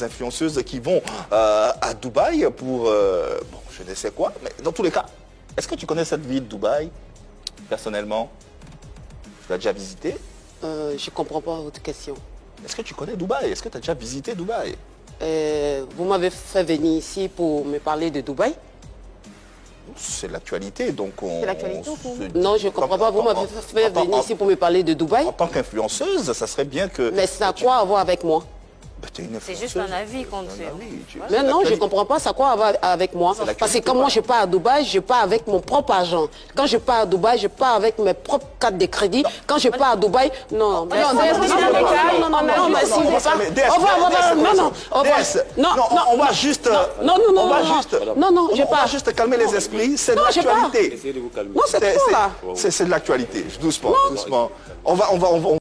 influenceuses qui vont euh, à Dubaï pour, euh, bon, je ne sais quoi, mais dans tous les cas, est-ce que tu connais cette ville, Dubaï, personnellement? Tu l'as déjà visité Euh, je ne comprends pas votre question. Est-ce que tu connais Dubaï? Est-ce que tu as déjà visité Dubaï? Euh, vous m'avez fait venir ici pour me parler de Dubaï? C'est l'actualité, donc on... C'est l'actualité, Non, je ne comprends pas. Vous m'avez fait en- venir en- ici pour me parler de Dubaï? En tant qu'influenceuse, ça serait bien que... Mais ça a quoi à voir avec moi? C'est juste un avis qu'on fait. Mais non, je ne comprends pas, ça quoi avec moi? Parce que quand moi je pars à Dubaï, je pars avec mon propre argent. Quand je pars à Dubaï, je pars avec mes propres cartes de crédit. Quand je pars à Dubaï, non. Non, non, non, non, on va juste... Non, non, non, on va juste... Non, non, je pars. juste calmer les esprits, c'est de l'actualité. Non, c'est de l'actualité, doucement, doucement. On va...